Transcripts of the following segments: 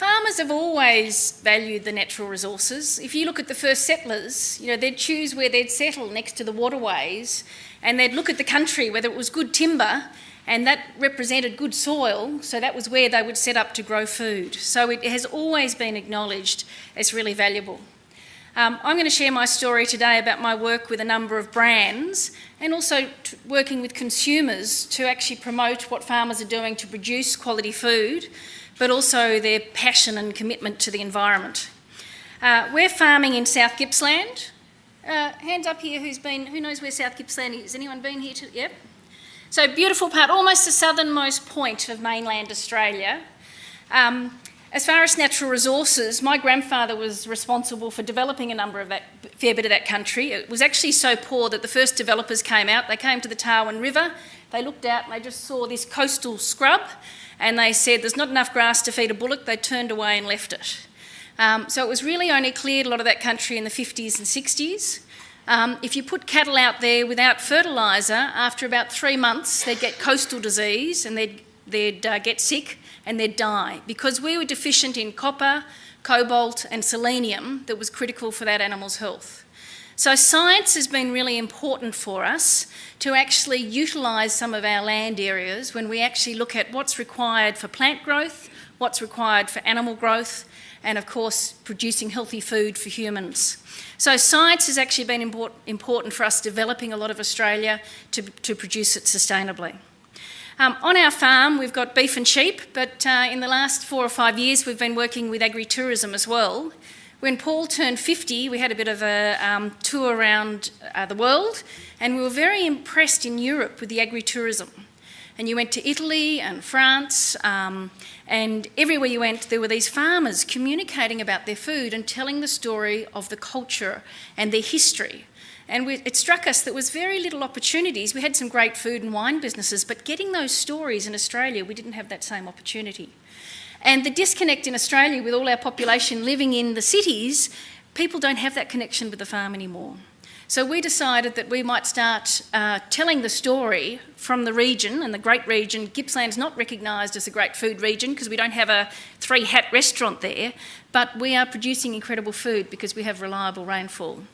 farmers have always valued the natural resources. If you look at the first settlers, you know, they'd choose where they'd settle next to the waterways and they'd look at the country, whether it was good timber, and that represented good soil, so that was where they would set up to grow food. So it has always been acknowledged as really valuable. Um, I'm going to share my story today about my work with a number of brands and also working with consumers to actually promote what farmers are doing to produce quality food but also their passion and commitment to the environment. Uh, we're farming in South Gippsland. Uh, hands up here who's been, who knows where South Gippsland is? Anyone been here? To, yep. So beautiful part, almost the southernmost point of mainland Australia. Um, as far as natural resources, my grandfather was responsible for developing a number of that, fair bit of that country. It was actually so poor that the first developers came out, they came to the Tarwin River, they looked out and they just saw this coastal scrub and they said there's not enough grass to feed a bullock, they turned away and left it. Um, so it was really only cleared a lot of that country in the 50s and 60s. Um, if you put cattle out there without fertiliser, after about three months, they'd get coastal disease and they'd, they'd uh, get sick and they'd die because we were deficient in copper, cobalt, and selenium that was critical for that animal's health. So science has been really important for us to actually utilise some of our land areas when we actually look at what's required for plant growth, what's required for animal growth, and of course producing healthy food for humans. So science has actually been import important for us developing a lot of Australia to, to produce it sustainably. Um, on our farm, we've got beef and sheep, but uh, in the last four or five years, we've been working with agri-tourism as well. When Paul turned 50, we had a bit of a um, tour around uh, the world and we were very impressed in Europe with the agri-tourism. And you went to Italy and France um, and everywhere you went there were these farmers communicating about their food and telling the story of the culture and their history. And we, it struck us that there was very little opportunities. We had some great food and wine businesses, but getting those stories in Australia, we didn't have that same opportunity. And the disconnect in Australia with all our population living in the cities, people don't have that connection with the farm anymore. So we decided that we might start uh, telling the story from the region, and the great region. Gippsland's not recognised as a great food region because we don't have a three hat restaurant there, but we are producing incredible food because we have reliable rainfall.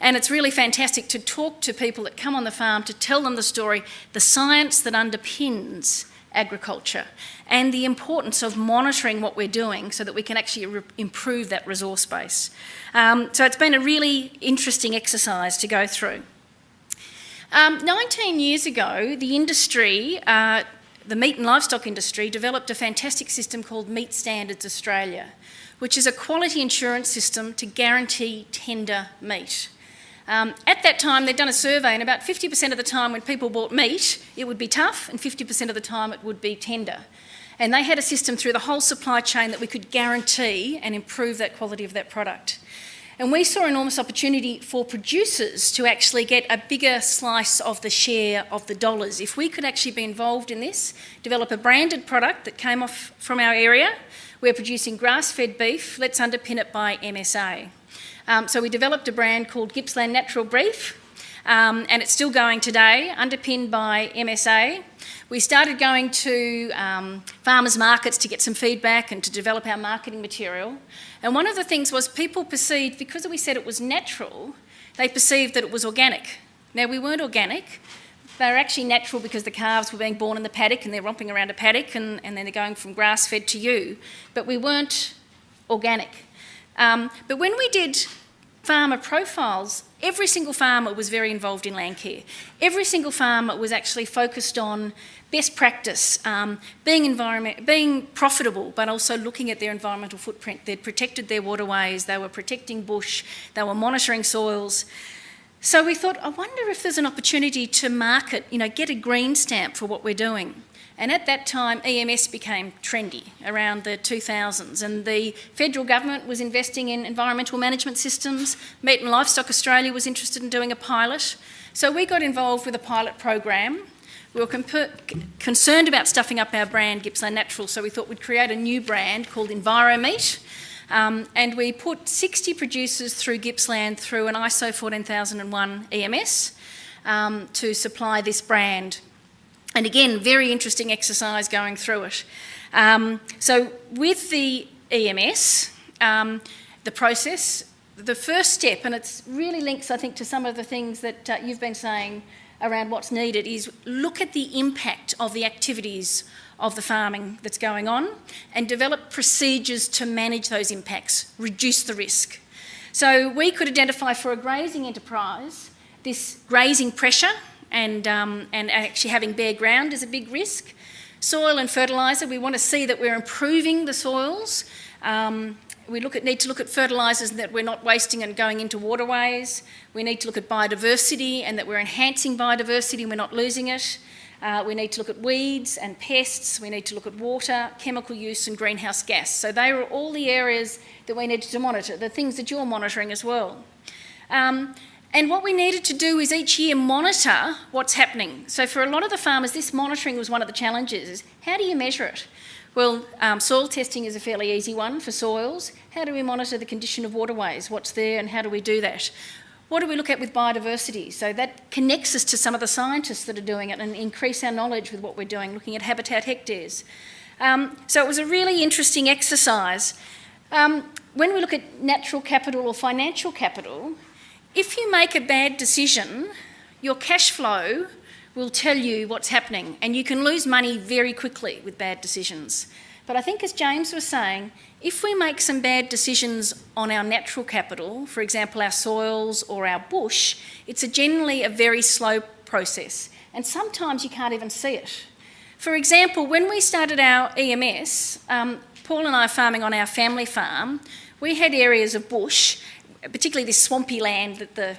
And it's really fantastic to talk to people that come on the farm to tell them the story, the science that underpins agriculture and the importance of monitoring what we're doing so that we can actually improve that resource base. Um, so it's been a really interesting exercise to go through. Um, 19 years ago, the industry, uh, the meat and livestock industry, developed a fantastic system called Meat Standards Australia, which is a quality insurance system to guarantee tender meat. Um, at that time, they'd done a survey, and about 50% of the time when people bought meat, it would be tough, and 50% of the time it would be tender. And they had a system through the whole supply chain that we could guarantee and improve that quality of that product. And we saw enormous opportunity for producers to actually get a bigger slice of the share of the dollars. If we could actually be involved in this, develop a branded product that came off from our area, we're producing grass-fed beef, let's underpin it by MSA. Um, so we developed a brand called Gippsland Natural Beef, um, and it's still going today, underpinned by MSA. We started going to um, farmers markets to get some feedback and to develop our marketing material. And one of the things was people perceived, because we said it was natural, they perceived that it was organic. Now, we weren't organic. They were actually natural because the calves were being born in the paddock and they're romping around a paddock and, and then they're going from grass-fed to you. But we weren't organic. Um, but when we did farmer profiles, every single farmer was very involved in land care. Every single farmer was actually focused on best practice, um, being, environment, being profitable, but also looking at their environmental footprint. They'd protected their waterways, they were protecting bush, they were monitoring soils. So we thought, I wonder if there's an opportunity to market, you know, get a green stamp for what we're doing. And at that time, EMS became trendy around the 2000s, and the federal government was investing in environmental management systems. Meat and Livestock Australia was interested in doing a pilot. So we got involved with a pilot program. We were concerned about stuffing up our brand, Gippsland Natural, so we thought we'd create a new brand called EnviroMeat. Um, and we put 60 producers through Gippsland through an ISO 14001 EMS um, to supply this brand. And again, very interesting exercise going through it. Um, so with the EMS, um, the process, the first step, and it really links, I think, to some of the things that uh, you've been saying around what's needed, is look at the impact of the activities of the farming that's going on and develop procedures to manage those impacts, reduce the risk. So we could identify for a grazing enterprise this grazing pressure and, um, and actually having bare ground is a big risk. Soil and fertiliser, we want to see that we're improving the soils. Um, we look at, need to look at fertilisers that we're not wasting and going into waterways. We need to look at biodiversity and that we're enhancing biodiversity and we're not losing it. Uh, we need to look at weeds and pests. We need to look at water, chemical use and greenhouse gas. So they are all the areas that we needed to monitor, the things that you're monitoring as well. Um, and what we needed to do is each year monitor what's happening. So for a lot of the farmers, this monitoring was one of the challenges. Is how do you measure it? Well, um, soil testing is a fairly easy one for soils. How do we monitor the condition of waterways? What's there and how do we do that? What do we look at with biodiversity? So that connects us to some of the scientists that are doing it and increase our knowledge with what we're doing, looking at habitat hectares. Um, so it was a really interesting exercise. Um, when we look at natural capital or financial capital, if you make a bad decision, your cash flow will tell you what's happening and you can lose money very quickly with bad decisions. But I think as James was saying, if we make some bad decisions on our natural capital, for example our soils or our bush, it's a generally a very slow process and sometimes you can't even see it. For example, when we started our EMS, um, Paul and I farming on our family farm, we had areas of bush particularly this swampy land that the,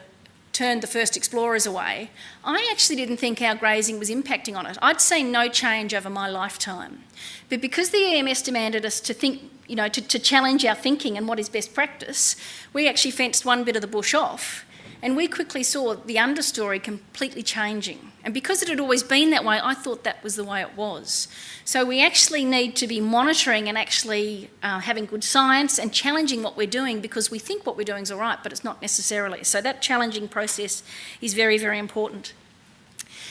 turned the first explorers away, I actually didn't think our grazing was impacting on it. I'd seen no change over my lifetime. But because the EMS demanded us to think, you know, to, to challenge our thinking and what is best practice, we actually fenced one bit of the bush off and we quickly saw the understory completely changing. And because it had always been that way, I thought that was the way it was. So we actually need to be monitoring and actually uh, having good science and challenging what we're doing because we think what we're doing is all right, but it's not necessarily. So that challenging process is very, very important.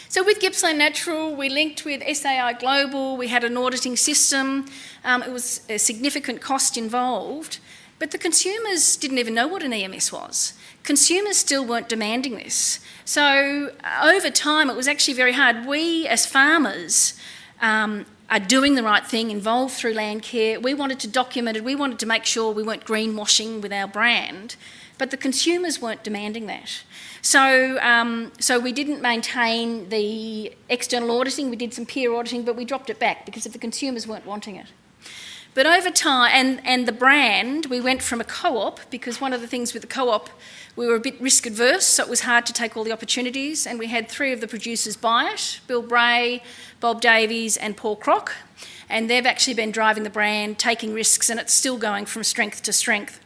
So with Gippsland Natural, we linked with SAI Global, we had an auditing system, um, it was a significant cost involved, but the consumers didn't even know what an EMS was consumers still weren't demanding this. So uh, over time, it was actually very hard. We, as farmers, um, are doing the right thing, involved through land care. We wanted to document it. We wanted to make sure we weren't greenwashing with our brand, but the consumers weren't demanding that. So, um, so we didn't maintain the external auditing. We did some peer auditing, but we dropped it back because if the consumers weren't wanting it. But over time, and, and the brand, we went from a co-op, because one of the things with the co-op, we were a bit risk adverse, so it was hard to take all the opportunities, and we had three of the producers buy it, Bill Bray, Bob Davies and Paul Crock, and they've actually been driving the brand, taking risks, and it's still going from strength to strength.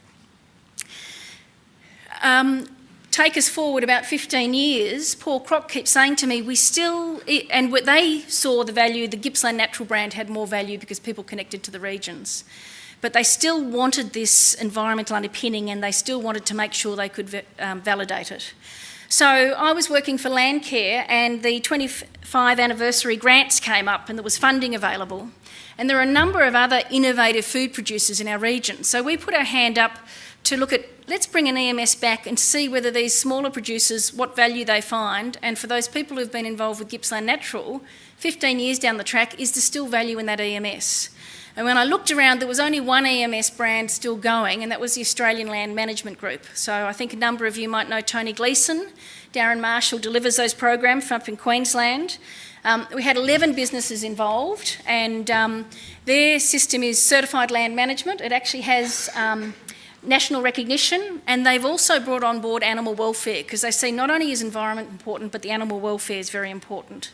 Um, take us forward about 15 years, Paul Crock keeps saying to me, we still, and they saw the value, the Gippsland Natural brand had more value because people connected to the regions. But they still wanted this environmental underpinning and they still wanted to make sure they could um, validate it. So I was working for Landcare and the 25 anniversary grants came up and there was funding available. And there are a number of other innovative food producers in our region. So we put our hand up to look at let's bring an EMS back and see whether these smaller producers, what value they find, and for those people who've been involved with Gippsland Natural, 15 years down the track, is there still value in that EMS? And when I looked around, there was only one EMS brand still going, and that was the Australian Land Management Group. So I think a number of you might know Tony Gleeson. Darren Marshall delivers those programs from up in Queensland. Um, we had 11 businesses involved, and um, their system is certified land management. It actually has um, national recognition and they've also brought on board animal welfare because they see not only is environment important but the animal welfare is very important.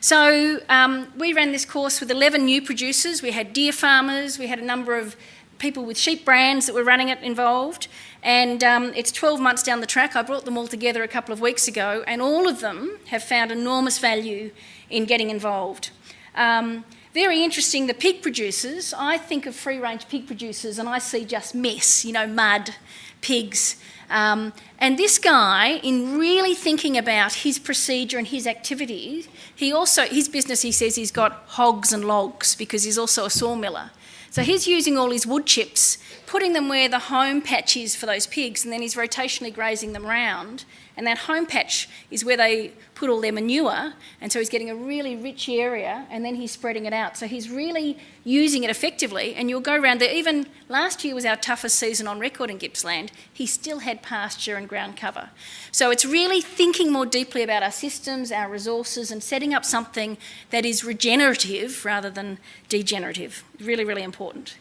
So um, we ran this course with 11 new producers. We had deer farmers, we had a number of people with sheep brands that were running it involved and um, it's 12 months down the track. I brought them all together a couple of weeks ago and all of them have found enormous value in getting involved. Um, very interesting, the pig producers, I think of free range pig producers and I see just mess, you know, mud, pigs. Um, and this guy, in really thinking about his procedure and his activities, he also, his business, he says he's got hogs and logs because he's also a sawmiller. So he's using all his wood chips, putting them where the home patch is for those pigs, and then he's rotationally grazing them round. And that home patch is where they put all their manure, and so he's getting a really rich area, and then he's spreading it out. So he's really using it effectively, and you'll go around there. Even last year was our toughest season on record in Gippsland. He still had pasture and ground cover. So it's really thinking more deeply about our systems, our resources, and setting up something that is regenerative rather than degenerative. Really, really important.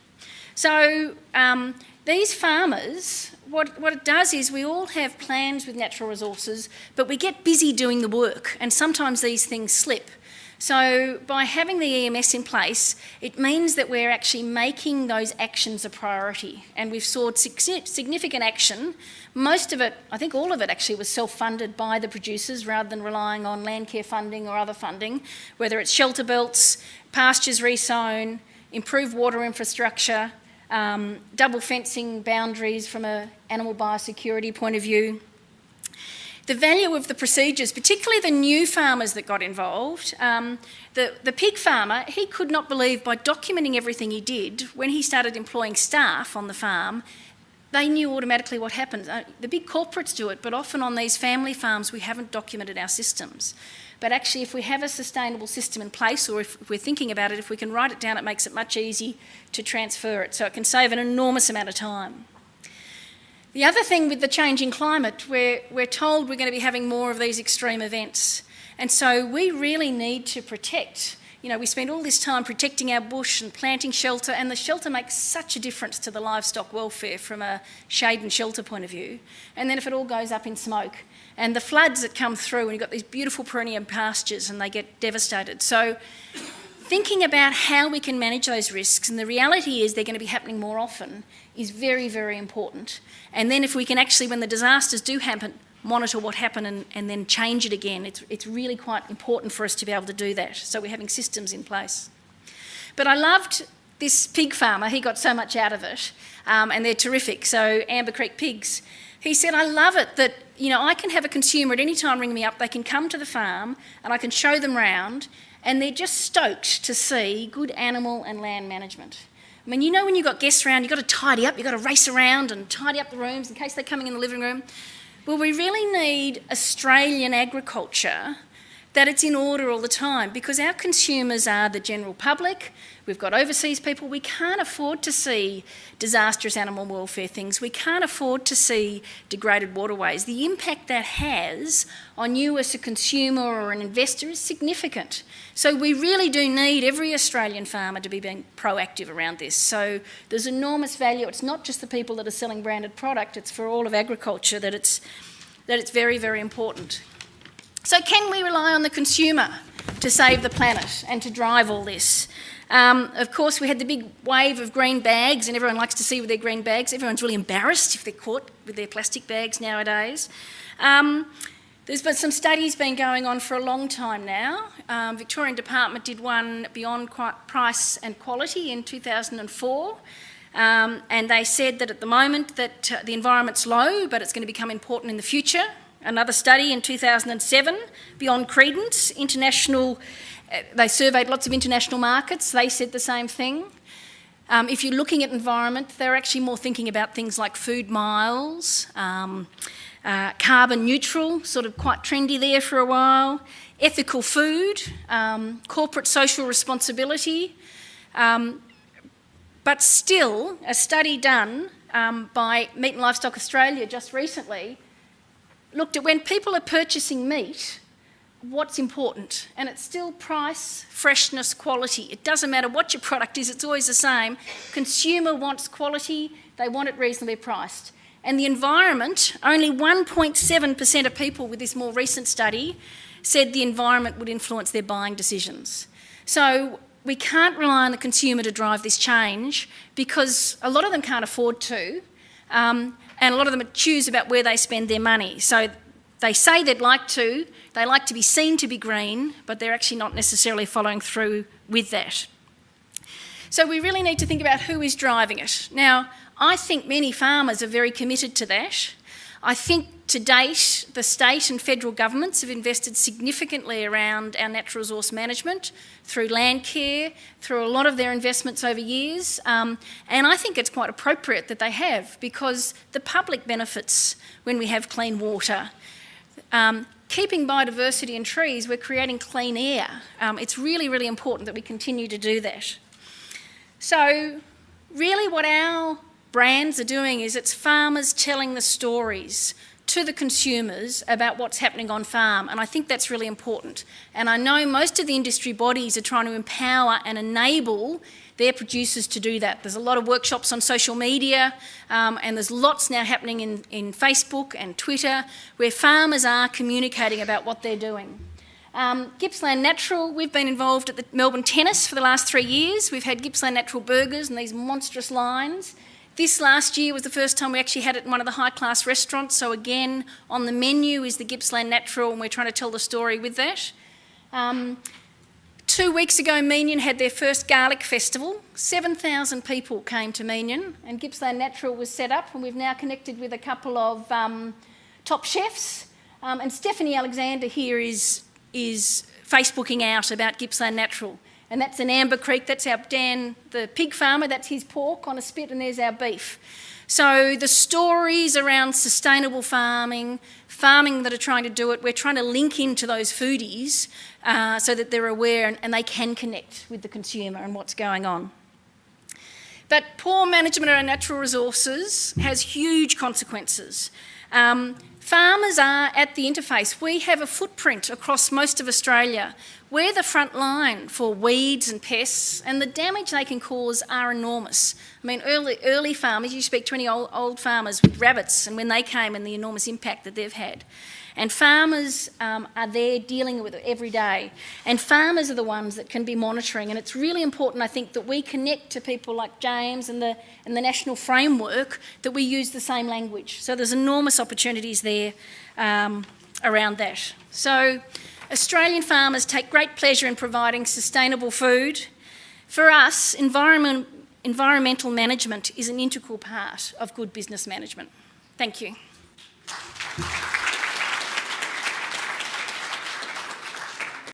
So um, these farmers, what, what it does is we all have plans with natural resources, but we get busy doing the work, and sometimes these things slip. So by having the EMS in place, it means that we're actually making those actions a priority. And we've sought significant action. Most of it, I think all of it actually was self-funded by the producers rather than relying on Landcare funding or other funding, whether it's shelter belts, pastures resown, improved water infrastructure, um, double fencing boundaries from an animal biosecurity point of view. The value of the procedures, particularly the new farmers that got involved, um, the, the pig farmer, he could not believe by documenting everything he did, when he started employing staff on the farm, they knew automatically what happened. Uh, the big corporates do it, but often on these family farms we haven't documented our systems. But actually, if we have a sustainable system in place, or if we're thinking about it, if we can write it down, it makes it much easier to transfer it. So it can save an enormous amount of time. The other thing with the changing climate, we're, we're told we're going to be having more of these extreme events. And so we really need to protect you know, we spend all this time protecting our bush and planting shelter, and the shelter makes such a difference to the livestock welfare from a shade and shelter point of view. And then if it all goes up in smoke, and the floods that come through, and you've got these beautiful perennial pastures, and they get devastated. So thinking about how we can manage those risks, and the reality is they're going to be happening more often, is very, very important. And then if we can actually, when the disasters do happen, monitor what happened and, and then change it again. It's, it's really quite important for us to be able to do that. So we're having systems in place. But I loved this pig farmer. He got so much out of it. Um, and they're terrific. So Amber Creek Pigs. He said, I love it that, you know, I can have a consumer at any time ring me up. They can come to the farm and I can show them round and they're just stoked to see good animal and land management. I mean, you know when you've got guests around, you've got to tidy up, you've got to race around and tidy up the rooms in case they're coming in the living room. Well, we really need Australian agriculture that it's in order all the time because our consumers are the general public, we've got overseas people, we can't afford to see disastrous animal welfare things, we can't afford to see degraded waterways. The impact that has on you as a consumer or an investor is significant. So we really do need every Australian farmer to be being proactive around this. So there's enormous value. It's not just the people that are selling branded product, it's for all of agriculture that it's, that it's very, very important. So can we rely on the consumer to save the planet and to drive all this? Um, of course, we had the big wave of green bags, and everyone likes to see with their green bags. Everyone's really embarrassed if they're caught with their plastic bags nowadays. Um, there's been some studies been going on for a long time now. Um, Victorian Department did one beyond price and quality in 2004. Um, and they said that at the moment that uh, the environment's low, but it's going to become important in the future. Another study in 2007, Beyond Credence, international, uh, they surveyed lots of international markets, they said the same thing. Um, if you're looking at environment, they're actually more thinking about things like food miles, um, uh, carbon neutral, sort of quite trendy there for a while, ethical food, um, corporate social responsibility. Um, but still, a study done um, by Meat and Livestock Australia just recently looked at when people are purchasing meat, what's important. And it's still price, freshness, quality. It doesn't matter what your product is, it's always the same. Consumer wants quality, they want it reasonably priced. And the environment, only 1.7% of people with this more recent study said the environment would influence their buying decisions. So we can't rely on the consumer to drive this change because a lot of them can't afford to. Um, and a lot of them choose about where they spend their money. So they say they'd like to, they like to be seen to be green, but they're actually not necessarily following through with that. So we really need to think about who is driving it. Now, I think many farmers are very committed to that. I think to date, the state and federal governments have invested significantly around our natural resource management through land care, through a lot of their investments over years. Um, and I think it's quite appropriate that they have because the public benefits when we have clean water. Um, keeping biodiversity and trees, we're creating clean air. Um, it's really, really important that we continue to do that. So really what our brands are doing is it's farmers telling the stories to the consumers about what's happening on farm and I think that's really important and I know most of the industry bodies are trying to empower and enable their producers to do that. There's a lot of workshops on social media um, and there's lots now happening in, in Facebook and Twitter where farmers are communicating about what they're doing. Um, Gippsland Natural, we've been involved at the Melbourne Tennis for the last three years. We've had Gippsland Natural burgers and these monstrous lines. This last year was the first time we actually had it in one of the high-class restaurants, so again, on the menu is the Gippsland Natural, and we're trying to tell the story with that. Um, two weeks ago, Meeniyan had their first garlic festival. 7,000 people came to Meeniyan, and Gippsland Natural was set up, and we've now connected with a couple of um, top chefs. Um, and Stephanie Alexander here is, is Facebooking out about Gippsland Natural and that's in Amber Creek. That's our Dan, the pig farmer. That's his pork on a spit, and there's our beef. So the stories around sustainable farming, farming that are trying to do it, we're trying to link into those foodies uh, so that they're aware and, and they can connect with the consumer and what's going on. But poor management of our natural resources has huge consequences. Um, farmers are at the interface. We have a footprint across most of Australia. We're the front line for weeds and pests, and the damage they can cause are enormous. I mean, early, early farmers, you speak to any old, old farmers with rabbits, and when they came and the enormous impact that they've had. And farmers um, are there dealing with it every day. And farmers are the ones that can be monitoring. And it's really important, I think, that we connect to people like James and the, and the national framework, that we use the same language. So there's enormous opportunities there um, around that. So Australian farmers take great pleasure in providing sustainable food. For us, environment, environmental management is an integral part of good business management. Thank you.